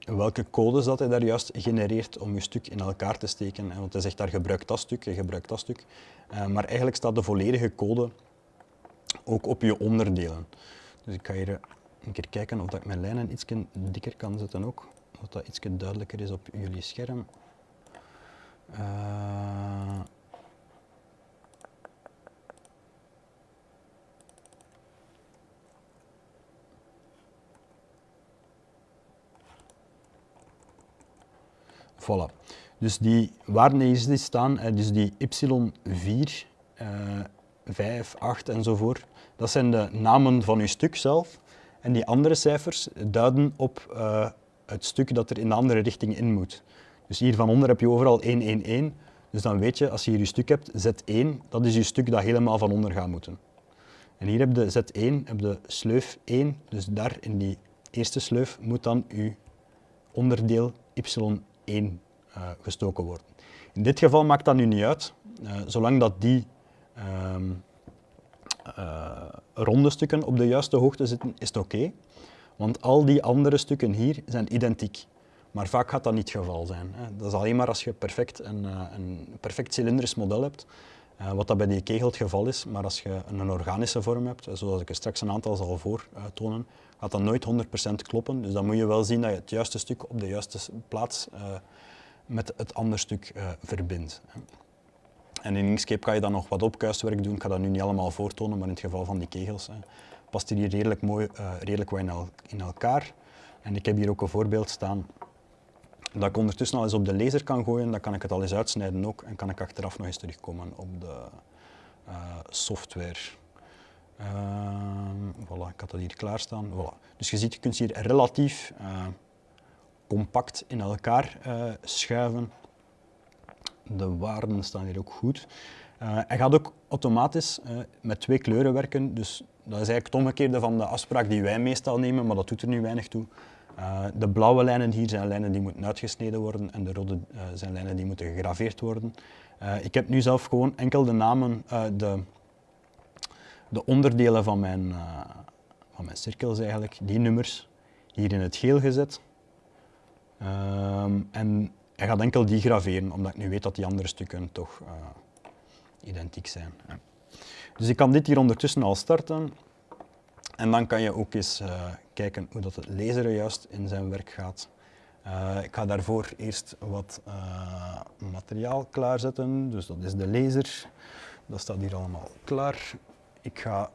welke codes dat hij daar juist genereert om je stuk in elkaar te steken. Want hij zegt daar gebruik dat stuk, je gebruikt dat stuk. Uh, maar eigenlijk staat de volledige code ook op je onderdelen. Dus ik ga hier een keer kijken of ik mijn lijnen iets dikker kan zetten ook. Zodat dat iets duidelijker is op jullie scherm. Uh, Voilà. Dus die waarden die staan, dus die y4, uh, 5, 8 enzovoort. Dat zijn de namen van uw stuk zelf. En die andere cijfers duiden op uh, het stuk dat er in de andere richting in moet. Dus hier van onder heb je overal 1, 1, 1. Dus dan weet je, als je hier je stuk hebt, Z1, dat is je stuk dat helemaal van onder gaat moeten. En hier heb je Z1, heb je sleuf 1, dus daar in die eerste sleuf moet dan je onderdeel Y1 uh, gestoken worden. In dit geval maakt dat nu niet uit, uh, zolang dat die um, uh, ronde stukken op de juiste hoogte zitten, is het oké. Want al die andere stukken hier zijn identiek. Maar vaak gaat dat niet het geval zijn. Dat is alleen maar als je perfect een, eh, een perfect cilindrisch model hebt, uh, wat dat bij die kegel het geval is. Maar als je een organische vorm hebt, zoals ik er straks een aantal zal voortonen, gaat dat nooit 100% kloppen. Dus dan moet je wel zien dat je het juiste stuk op de juiste plaats uh, met het andere stuk verbindt. En in Inkscape kan je dan nog wat opkuiswerk doen. Ik ga dat nu niet allemaal voortonen, maar in het geval van die kegels past die hier redelijk mooi, redelijk wat in, el in, elkaar. En ik heb hier ook een voorbeeld staan dat ik ondertussen al eens op de laser kan gooien. Dan kan ik het al eens uitsnijden ook en kan ik achteraf nog eens terugkomen op de uh, software. Uh, voilà, ik had dat hier klaarstaan. Voilà. Dus je ziet, je kunt hier relatief compact in elkaar schuiven de waarden staan hier ook goed. Hij gaat ook automatisch met twee kleuren werken, dus dat is eigenlijk het omgekeerde van de afspraak die wij meestal nemen, maar dat doet er nu weinig toe. Uh, de blauwe lijnen hier zijn lijnen die moeten uitgesneden worden en de rode zijn lijnen die moeten gegraveerd worden. ik heb nu zelf gewoon enkel de namen, de, de onderdelen van mijn, van mijn cirkels eigenlijk, die nummers, hier in het geel gezet. Ehm, en hij gaat enkel die graveren, omdat ik nu weet dat die andere stukken toch identiek zijn. Dus ik kan dit hier ondertussen al starten. En dan kan je ook eens kijken hoe dat het laseren juist in zijn werk gaat. Uh, ik ga daarvoor eerst wat materiaal klaarzetten. Dus dat is de laser. Dat staat hier allemaal klaar. Ik ga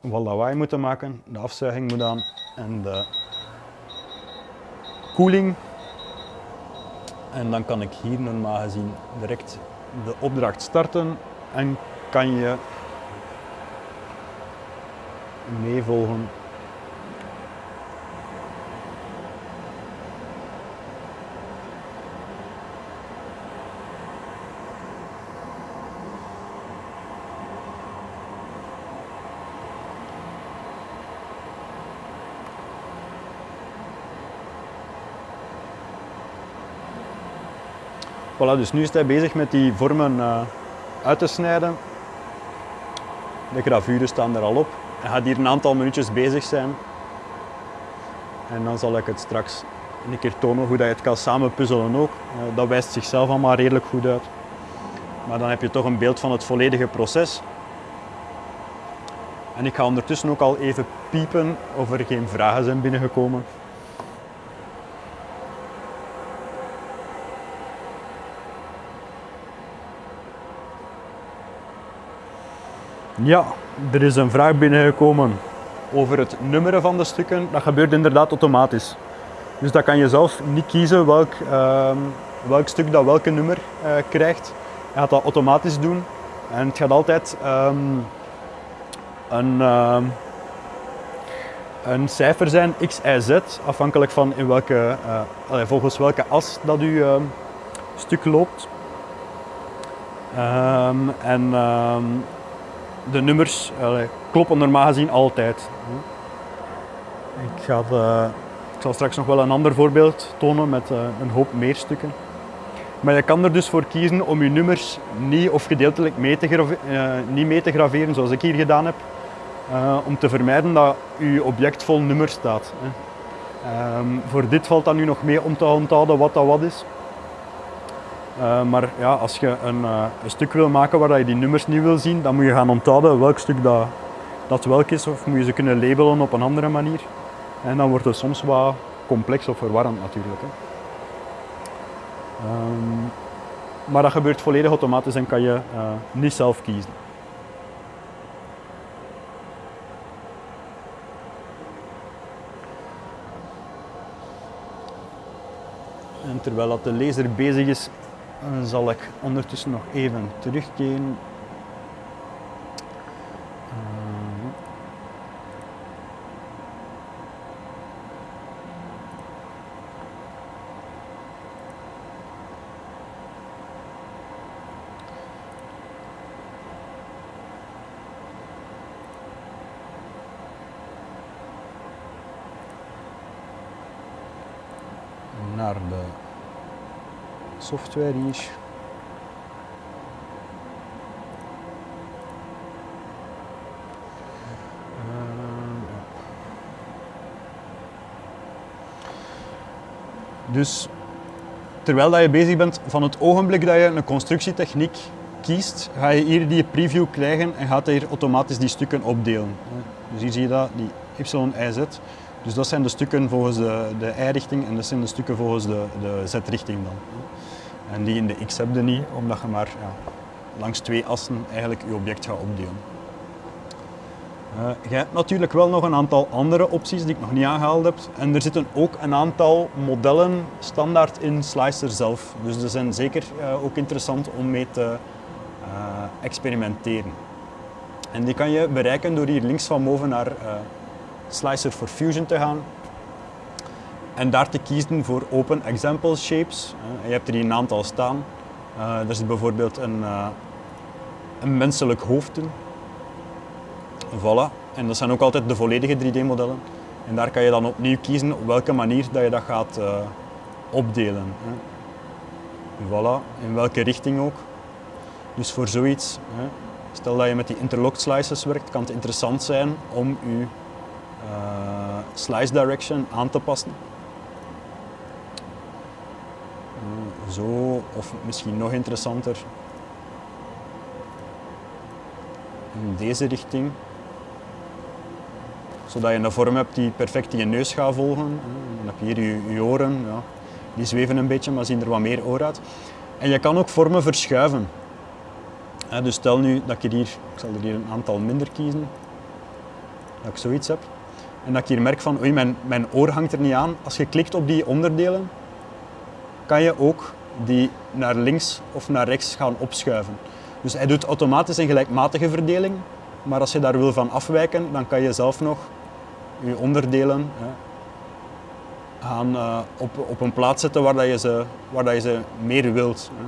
wat lawaai moeten maken. De afzuiging moet aan en de koeling en dan kan ik hier normaal gezien direct de opdracht starten en kan je meevolgen Voilà, dus nu is hij bezig met die vormen uh, uit te snijden. De gravures staan er al op. Hij gaat hier een aantal minuutjes bezig zijn. En dan zal ik het straks een keer tonen hoe dat je het kan samen puzzelen ook. Uh, dat wijst zichzelf allemaal redelijk goed uit. Maar dan heb je toch een beeld van het volledige proces. En ik ga ondertussen ook al even piepen of er geen vragen zijn binnengekomen. Ja, er is een vraag binnengekomen over het nummeren van de stukken. Dat gebeurt inderdaad automatisch. Dus dat kan je zelf niet kiezen welk, uh, welk stuk dat welke nummer uh, krijgt. Je gaat dat automatisch doen. En het gaat altijd um, een, uh, een cijfer zijn, x, y, z, afhankelijk van in welke, uh, volgens welke as dat je ehm, stuk loopt. En de nummers kloppen normaal gezien altijd. Ik, ga de, ik zal straks nog wel een ander voorbeeld tonen met uh, een hoop meer stukken. Maar je kan er dus voor kiezen om je nummers niet of gedeeltelijk mee te, uh, niet mee te graveren zoals ik hier gedaan heb. Uh, om te vermijden dat je object vol nummers staat. Um, voor dit valt dan nu nog mee om te onthouden wat dat wat is. Uh, maar ja, als je een, uh, een, stuk wil maken waar je die nummers niet wil zien, dan moet je gaan onthouden welk stuk dat, dat welk is, of moet je ze kunnen labelen op een andere manier. En dan wordt het soms wat complex of verwarrend natuurlijk. Hè. Um, maar dat gebeurt volledig automatisch en kan je uh, niet zelf kiezen. En terwijl dat de lezer bezig is dan zal ik ondertussen nog even terugkeren. Uh, naar de software hier. Dus terwijl dat je bezig bent, van het ogenblik dat je een constructietechniek kiest, ga je hier die preview krijgen en gaat hij hier automatisch die stukken opdelen. Dus hier zie je dat, die Y, Y. Dus dat zijn de stukken volgens de, de Y-richting en dat zijn de stukken volgens de, de Z-richting dan. En die in de X heb je niet, omdat je maar ja, langs twee assen eigenlijk je object gaat opdelen. Uh, je hebt natuurlijk wel nog een aantal andere opties die ik nog niet aangehaald heb. En er zitten ook een aantal modellen standaard in Slicer zelf. Dus die zijn zeker uh, ook interessant om mee te uh, experimenteren. En die kan je bereiken door hier links van boven naar Slicer for Fusion te gaan. En daar te kiezen voor Open Example Shapes. je hebt er hier een aantal staan. er zit bijvoorbeeld een, een menselijk hoofd in. Voilà. En dat zijn ook altijd de volledige 3D-modellen. En daar kan je dan opnieuw kiezen op welke manier dat je dat gaat opdelen. Voilà, in welke richting ook. Dus voor zoiets, stel dat je met die interlocked slices werkt, kan het interessant zijn om je slice direction aan te passen. Uh, zo, of misschien nog interessanter, in deze richting zodat je een vorm hebt die perfect je neus gaat volgen. Dan heb je hier je, je oren, ja. die zweven een beetje, maar zien er wat meer oor uit. En je kan ook vormen verschuiven. Dus stel nu dat ik hier, ik zal er hier een aantal minder kiezen, dat ik zoiets heb. En dat ik hier merk van, oei, mijn, mijn oor hangt er niet aan. Als je klikt op die onderdelen, kan je ook die naar links of naar rechts gaan opschuiven. Dus hij doet automatisch een gelijkmatige verdeling, maar als je daar wil van afwijken, dan kan je zelf nog je onderdelen hè, gaan uh, op, op een plaats zetten waar, dat je, ze, waar dat je ze meer wilt. Hè.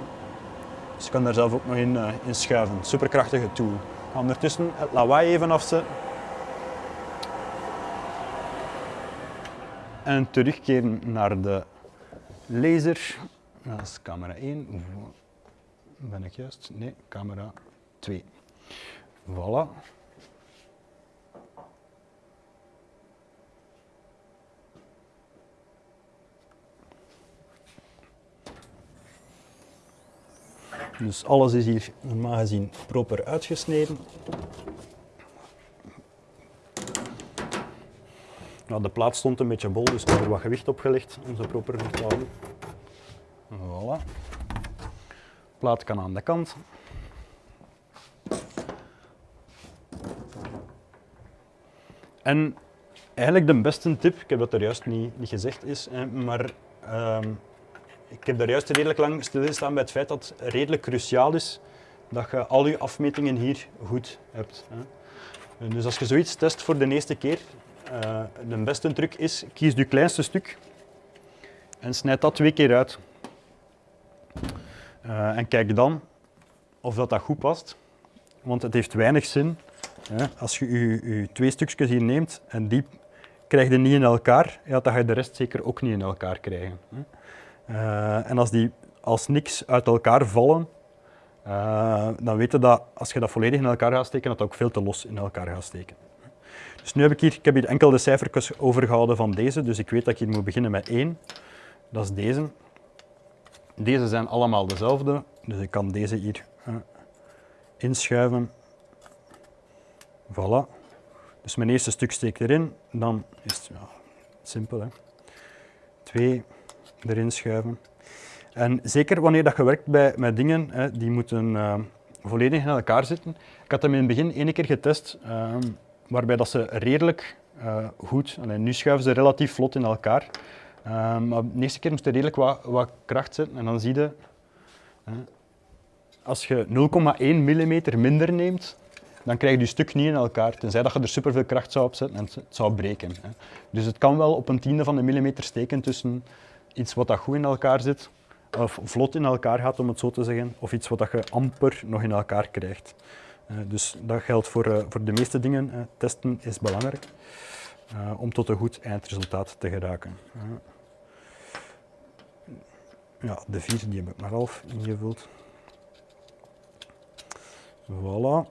Dus je kan daar zelf ook nog in, uh, in schuiven. Superkrachtige tool. Ga ondertussen het lawaai even afzetten. En terugkeren naar de laser. Dat is camera 1. Ben ik juist? Nee, camera 2. Voilà. Dus alles is hier normaal gezien proper uitgesneden. Nou, de plaat stond een beetje bol, dus er wat gewicht op gelegd om ze proper te houden. Voilà. De plaat kan aan de kant. En eigenlijk de beste tip, ik heb dat er juist niet, niet gezegd is, maar uh, ik heb daar juist redelijk lang stilgestaan bij het feit dat het redelijk cruciaal is dat je al je afmetingen hier goed hebt. Dus als je zoiets test voor de eerste keer, uh, de beste truc is, kies je kleinste stuk en snijd dat twee keer uit. Uh, en kijk dan of dat, dat goed past, want het heeft weinig zin als je je, twee stukjes hier neemt en die krijg je niet in elkaar, ja, dan ga je de rest zeker ook niet in elkaar krijgen. Uh, en als die als niks uit elkaar vallen, uh, dan weet je dat als je dat volledig in elkaar gaat steken, dat dat ook veel te los in elkaar gaat steken. Dus nu heb ik hier, ik heb hier enkel de cijfertjes overgehouden van deze, dus ik weet dat ik hier moet beginnen met 1. Dat is deze. Deze zijn allemaal dezelfde, dus ik kan deze hier uh, inschuiven. Voilà. Dus mijn eerste stuk steek erin, dan is het ja, simpel. Hè. Twee, erin schuiven. En zeker wanneer dat je werkt bij, met dingen hè, die moeten uh, volledig in elkaar zitten. Ik had hem in het begin één keer getest, uh, waarbij dat ze redelijk uh, goed, nu schuiven ze relatief vlot in elkaar. Ehm, maar de eerste keer moest er redelijk wat, wat kracht zetten en dan zie je, als je 0,1 mm minder neemt, dan krijg je je stuk niet in elkaar, tenzij dat je er superveel kracht zou opzetten en het zou breken. Dus het kan wel op een tiende van een millimeter steken tussen iets wat dat goed in elkaar zit, of vlot in elkaar gaat om het zo te zeggen, of iets wat dat je amper nog in elkaar krijgt. Dus dat geldt voor, uh, voor de meeste dingen. Testen is belangrijk om tot een goed eindresultaat te geraken. Ja, de vier die heb ik maar half ingevuld. Voilà.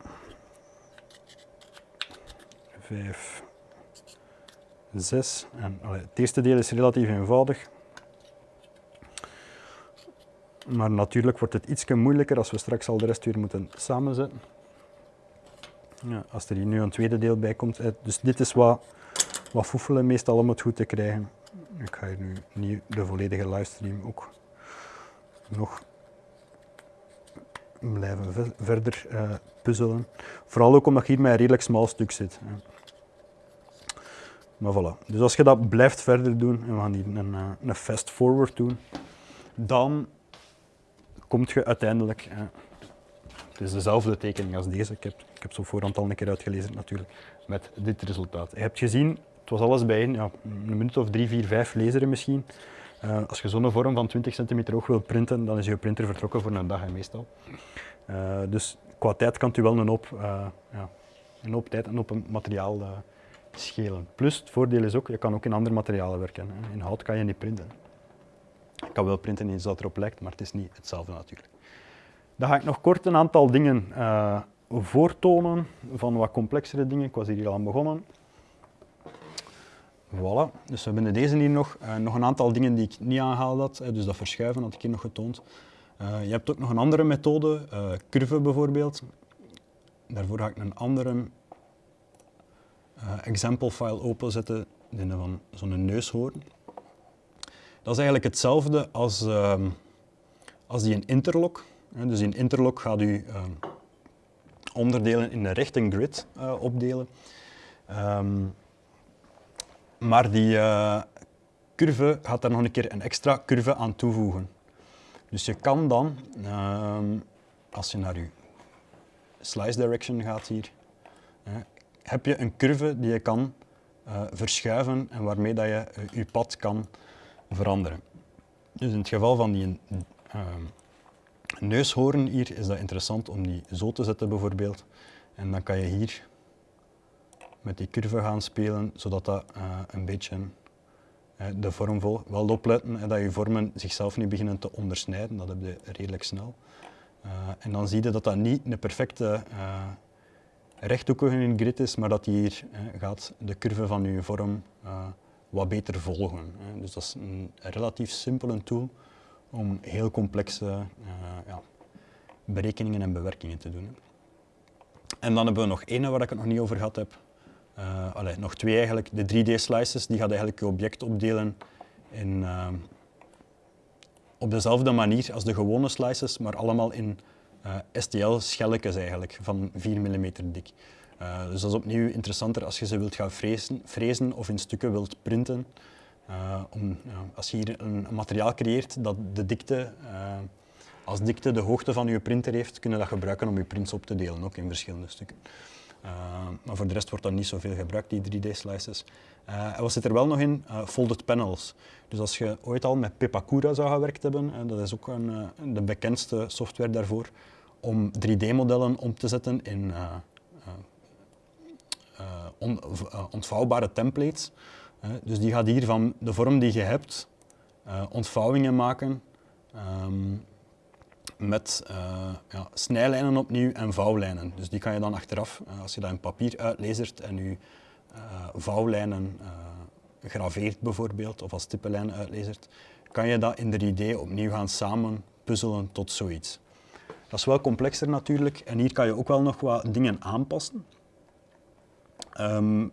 Vijf, zes. En, allee, het eerste deel is relatief eenvoudig. Maar natuurlijk wordt het iets moeilijker als we straks al de rest weer moeten samenzetten. Ja, als er hier nu een tweede deel bij komt. Dus dit is wat, wat foefelen meestal om het goed te krijgen. Ik ga hier nu niet de volledige livestream ook nog blijven verder uh, puzzelen. Vooral ook omdat je hier met een redelijk smal stuk zit. Maar voilà. Dus als je dat blijft verder doen, en we gaan hier een, eh, een fast forward doen, dan kom je uiteindelijk... Uh, het is dezelfde tekening als deze. Ik heb, ik heb zo voorhand al een keer uitgelezen natuurlijk, met dit resultaat. Je hebt gezien, het was alles bijeen, ja, een minuut of drie, vier, vijf laseren misschien. Uh, als je zo'n vorm van 20 centimeter hoog wil printen, dan is je printer vertrokken voor een dag en meestal. Uh, dus qua tijd kan u wel een hoop, uh, ja, een hoop tijd en op een materiaal schelen. Plus, het voordeel is ook, je kan ook in andere materialen werken. In hout kan je niet printen. Ik kan wel printen in iets dat erop lijkt, maar het is niet hetzelfde natuurlijk. Dan ga ik nog kort een aantal dingen voortonen van wat complexere dingen. Ik was hier al aan begonnen. Voilà, dus we hebben deze hier nog. Uh, nog een aantal dingen die ik niet aangehaald had, dus dat verschuiven had ik hier nog getoond. Uh, je hebt ook nog een andere methode, curve bijvoorbeeld. Daarvoor ga ik een andere example file openzetten, van zo'n neushoorn. Dat is eigenlijk hetzelfde als, ehm, als die een interlock. dus in interlock gaat u ehm, onderdelen in een rechte grid opdelen. Um, maar die uh, curve gaat daar nog een keer een extra curve aan toevoegen. Dus je kan dan, uh, als je naar je slice direction gaat hier, heb je een curve die je kan eh, verschuiven en waarmee dat je je pad kan veranderen. Dus in het geval van die ehm, neushoorn hier is dat interessant om die zo te zetten bijvoorbeeld. En dan kan je hier met die curve gaan spelen, zodat dat uh, een beetje uh, de vorm volgt. Wel opletten dat je vormen zichzelf niet beginnen te ondersnijden, dat heb je redelijk snel. Uh, en dan zie je dat dat niet een perfecte rechthoekige grid is, maar dat hier gaat de curve van je vorm wat beter volgen. Dus dat is een relatief simpele tool om heel complexe ja, berekeningen en bewerkingen te doen. En dan hebben we nog één waar ik het nog niet over gehad heb. Allee, nog twee eigenlijk. De 3D-slices die gaat eigenlijk je object opdelen in, uh, op dezelfde manier als de gewone slices, maar allemaal in eh, STL-schelletjes eigenlijk, van 4 mm dik. dus dat is opnieuw interessanter als je ze wilt gaan frezen, frezen of in stukken wilt printen. om, als je hier een, materiaal creëert dat de dikte, als dikte de hoogte van je printer heeft, kun je dat gebruiken om je prints op te delen, ook in verschillende stukken. Uh, maar voor de rest wordt dat niet zoveel gebruikt, die 3D-slices. Uh, eh, en wat zit er wel nog in? Uh, folded panels. Dus als je ooit al met Pepakura zou gewerkt hebben, dat is ook een, de bekendste software daarvoor, om 3D-modellen om te zetten in on, ontvouwbare templates. dus die gaat hier van de vorm die je hebt, ontvouwingen maken, um, met uh, ja, snijlijnen opnieuw en vouwlijnen. Dus die kan je dan achteraf, uh, als je dat in papier uitlezert en je uh, vouwlijnen graveert bijvoorbeeld, of als stippenlijnen uitlezert, kan je dat in de 3D opnieuw gaan samen puzzelen tot zoiets. Dat is wel complexer natuurlijk en hier kan je ook wel nog wat dingen aanpassen. Um,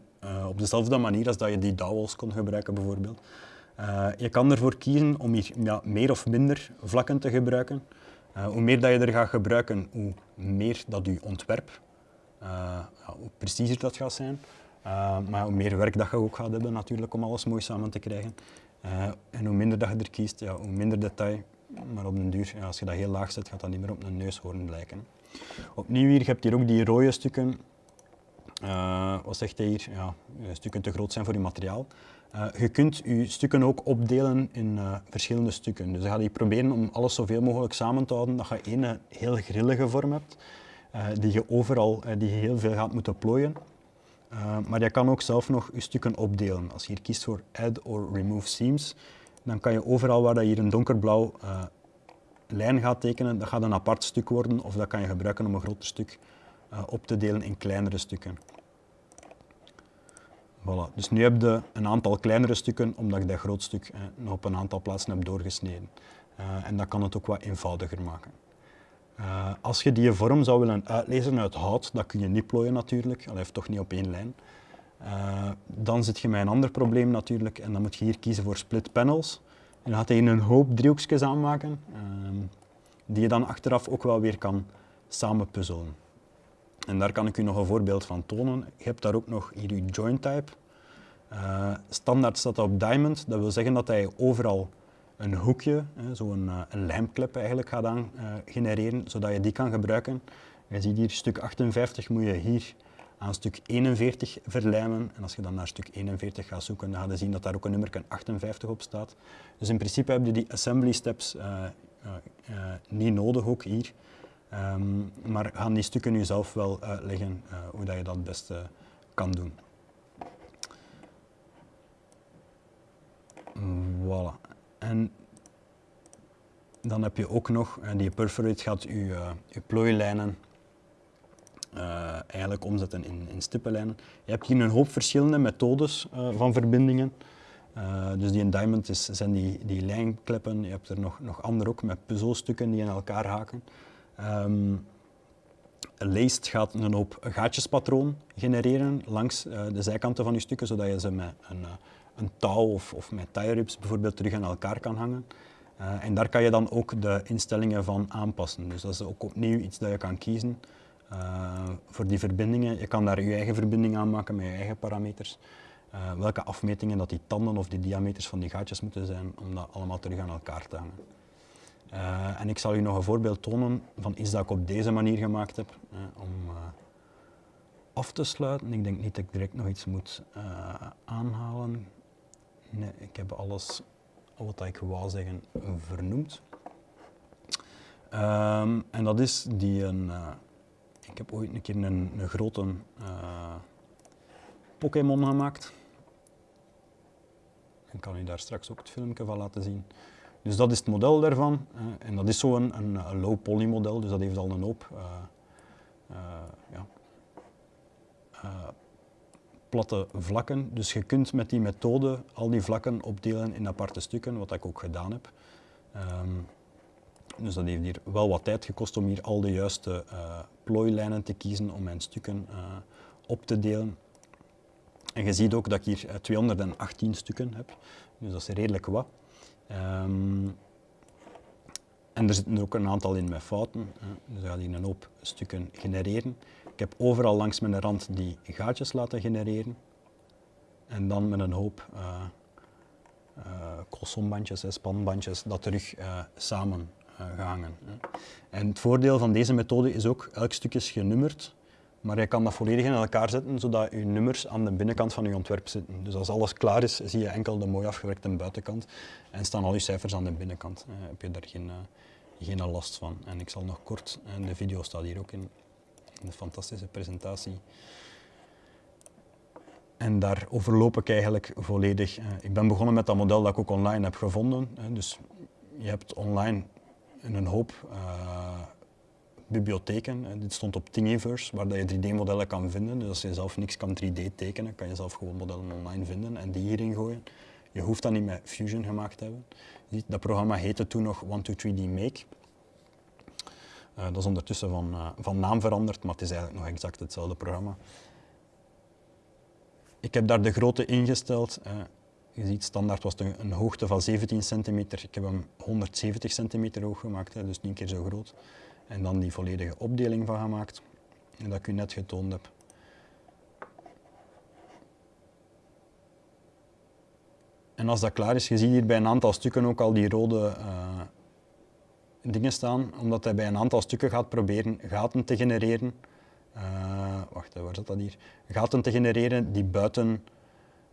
op dezelfde manier als dat je die dowels kon gebruiken bijvoorbeeld. je kan ervoor kiezen om hier ja, meer of minder vlakken te gebruiken. Uh, hoe meer dat je er gaat gebruiken, hoe meer dat je ontwerp, uh, ja, hoe preciezer dat gaat zijn. Uh, maar hoe meer werk dat je ook gaat hebben natuurlijk om alles mooi samen te krijgen. en hoe minder dat je er kiest, ja, hoe minder detail. Maar op den duur, ja, als je dat heel laag zet, gaat dat niet meer op een neushoorn lijken. Opnieuw hier, je hebt hier ook die rode stukken. Wat zegt hij hier? Ja, stukken te groot zijn voor je materiaal. Uh, je kunt je stukken ook opdelen in verschillende stukken. Dus dan ga je proberen om alles zoveel mogelijk samen te houden, dat je één heel grillige vorm hebt, die je overal die je heel veel gaat moeten plooien. maar je kan ook zelf nog je stukken opdelen. Als je hier kiest voor Add or Remove Seams, dan kan je overal waar je hier een donkerblauw lijn gaat tekenen, dat gaat een apart stuk worden, of dat kan je gebruiken om een groter stuk op te delen in kleinere stukken. Voilà. Dus nu heb je een aantal kleinere stukken, omdat ik dat groot stuk eh, nog op een aantal plaatsen heb doorgesneden. en dat kan het ook wat eenvoudiger maken. als je die vorm zou willen uitlezen uit hout, dat kun je niet plooien natuurlijk, dat heeft toch niet op één lijn. dan zit je met een ander probleem natuurlijk en dan moet je hier kiezen voor split panels. En dan gaat hij een hoop driehoekjes aanmaken, die je dan achteraf ook wel weer kan samenpuzzelen. En daar kan ik u nog een voorbeeld van tonen. Je hebt daar ook nog hier je joint type. Uh, standaard staat dat op diamond, dat wil zeggen dat hij overal een hoekje, zo'n uh, een lijmklep eigenlijk gaat aan uh, genereren, zodat je die kan gebruiken. Je ziet hier stuk 58 moet je hier aan stuk 41 verlijmen. En als je dan naar stuk 41 gaat zoeken, dan ga je zien dat daar ook een nummer 58 op staat. Dus in principe heb je die assembly steps niet nodig ook hier. Um, maar gaan die stukken nu zelf wel uitleggen uh, hoe dat je dat het beste kan doen. Voilà. En dan heb je ook nog, uh, die perforate gaat je, uh, je plooilijnen eigenlijk omzetten in, in stippenlijnen. Je hebt hier een hoop verschillende methodes van verbindingen. dus die in Diamond is, zijn die, die lijnkleppen, je hebt er nog, nog andere ook met puzzelstukken die in elkaar haken. Um, Leest gaat een hoop gaatjespatroon genereren langs uh, de zijkanten van je stukken, zodat je ze met een, uh, een touw of, of met tie rips bijvoorbeeld terug aan elkaar kan hangen. Uh, en daar kan je dan ook de instellingen van aanpassen. Dus dat is ook opnieuw iets dat je kan kiezen voor die verbindingen. Je kan daar je eigen verbinding aan maken met je eigen parameters. welke afmetingen dat die tanden of die diameters van die gaatjes moeten zijn om dat allemaal terug aan elkaar te hangen. Uh, en ik zal u nog een voorbeeld tonen van iets dat ik op deze manier gemaakt heb uh, om uh, af te sluiten. Ik denk niet dat ik direct nog iets moet aanhalen. Nee, ik heb alles wat ik wou zeggen vernoemd. Um, en dat is die een. ik heb ooit een keer een, een grote Pokémon gemaakt. Ik kan u daar straks ook het filmpje van laten zien. Dus dat is het model daarvan. en dat is zo'n een, een, low poly model, dus dat heeft al een hoop uh, uh, ja, platte vlakken. Dus je kunt met die methode al die vlakken opdelen in aparte stukken, wat ik ook gedaan heb. Um, dus dat heeft hier wel wat tijd gekost om hier al de juiste plooilijnen te kiezen om mijn stukken op te delen. En je ziet ook dat ik hier 218 stukken heb, dus dat is redelijk wat. Um, en er zitten ook een aantal in met fouten, dus dat gaat hier een hoop stukken genereren. Ik heb overal langs mijn rand die gaatjes laten genereren. En dan met een hoop uh, uh, spanbandjes, dat terug uh, samen gehangen. En het voordeel van deze methode is ook, elk stuk is genummerd. Maar je kan dat volledig in elkaar zetten, zodat je nummers aan de binnenkant van je ontwerp zitten. Dus als alles klaar is, zie je enkel de mooi afgewerkte buitenkant en staan al je cijfers aan de binnenkant. Uh, heb je daar geen, uh, geen last van. En ik zal nog kort, en de video staat hier ook in, een fantastische presentatie. En daar overloop ik eigenlijk volledig. Uh, ik ben begonnen met dat model dat ik ook online heb gevonden. dus je hebt online een hoop bibliotheken. Dit stond op Thingiverse, waar je 3D-modellen kan vinden. Dus als je zelf niks kan 3D tekenen, kan je zelf gewoon modellen online vinden en die hierin gooien. Je hoeft dat niet met Fusion gemaakt te hebben. Dat programma heette toen nog 123D Make. Uh, dat is ondertussen van, uh, van naam veranderd, maar het is eigenlijk nog exact hetzelfde programma. Ik heb daar de grootte ingesteld. Uh, je ziet, standaard was het een, hoogte van 17 centimeter. Ik heb hem 170 centimeter hoog gemaakt, hè, dus niet keer zo groot. En dan die volledige opdeling van gemaakt, dat ik u net getoond heb. En als dat klaar is, je ziet hier bij een aantal stukken ook al die rode uh, dingen staan, omdat hij bij een aantal stukken gaat proberen gaten te genereren. Uh, wacht, waar zit dat hier? Gaten te genereren die buiten,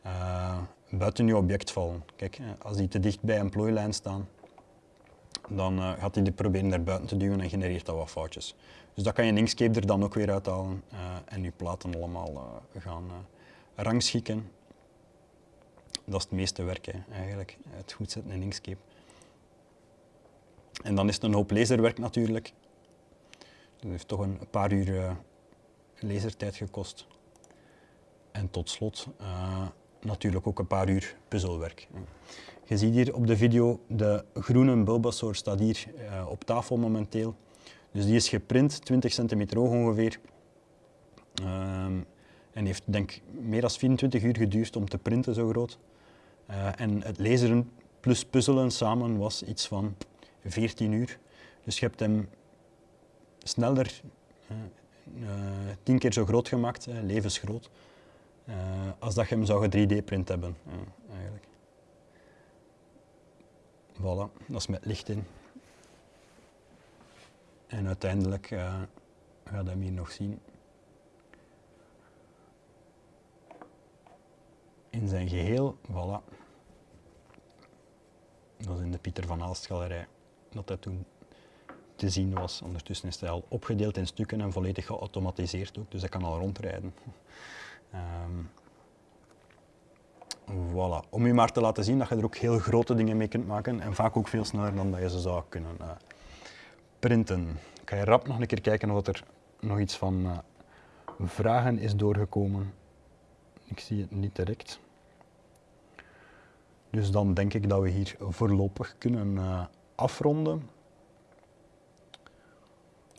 uh, buiten je object vallen. Kijk, als die te dicht bij een plooilijn staan, dan uh, gaat hij die proberen naar buiten te duwen en genereert dat wat foutjes. Dus dat kan je in Inkscape er dan ook weer uithalen uh, en je platen allemaal uh, gaan rangschikken. Dat is het meeste werk eigenlijk, het goed zetten in Inkscape. En dan is het een hoop laserwerk natuurlijk. Dat heeft toch een paar uur lasertijd gekost. En tot slot natuurlijk ook een paar uur puzzelwerk. Je ziet hier op de video, de groene Bulbasaur staat hier uh, op tafel momenteel. Dus die is geprint, 20 centimeter hoog ongeveer. Um, en heeft denk ik meer dan 24 uur geduurd om te printen zo groot. Uh, en het lezen plus puzzelen samen was iets van 14 uur. Dus je hebt hem sneller, uh, tien keer zo groot gemaakt, levensgroot, als dat je hem zou 3D-print hebben. eigenlijk. Voilà, dat is met licht in. En uiteindelijk uh, gaat hem hier nog zien. In zijn geheel, voilà. Dat is in de Pieter van Aalst galerij dat dat toen te zien was. Ondertussen is hij al opgedeeld in stukken en volledig geautomatiseerd ook, dus hij kan al rondrijden. Um, Voilà. Om u maar te laten zien dat je er ook heel grote dingen mee kunt maken en vaak ook veel sneller dan dat je ze zou kunnen uh, printen. Ik ga je rap nog een keer kijken of er nog iets van uh, vragen is doorgekomen. Ik zie het niet direct. Dus dan denk ik dat we hier voorlopig kunnen uh, afronden.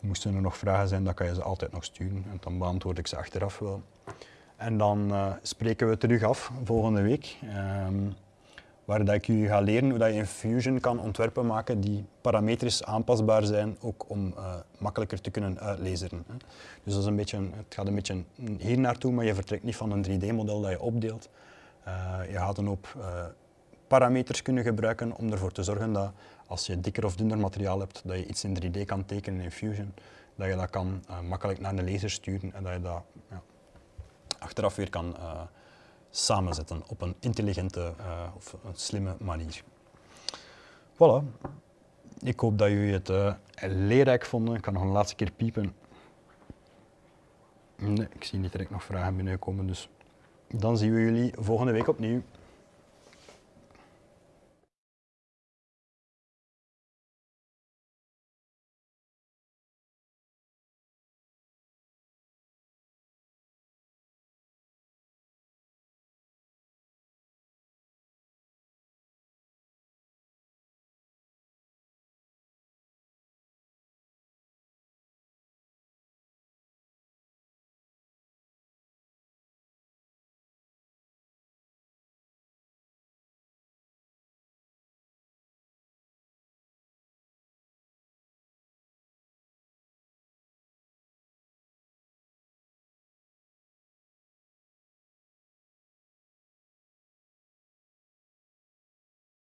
Moesten er nog vragen zijn, dan kan je ze altijd nog sturen en dan beantwoord ik ze achteraf wel. En dan uh, spreken we terug af volgende week. Um, waar dat ik jullie ga leren hoe dat je in Fusion kan ontwerpen maken die parametrisch aanpasbaar zijn, ook om uh, makkelijker te kunnen uitlezen. Dus dat is een beetje, het gaat een beetje hier naartoe, maar je vertrekt niet van een 3D-model dat je opdeelt. Uh, je gaat een hoop parameters kunnen gebruiken om ervoor te zorgen dat als je dikker of dunner materiaal hebt, dat je iets in 3D kan tekenen in Fusion, dat je dat kan makkelijk naar de laser sturen en dat je dat ja, achteraf weer kan uh, samenzetten op een intelligente uh, of een slimme manier. Voilà. Ik hoop dat jullie het uh, leerrijk vonden. Ik kan nog een laatste keer piepen. Nee, ik zie niet direct nog vragen binnenkomen, dus dan zien we jullie volgende week opnieuw.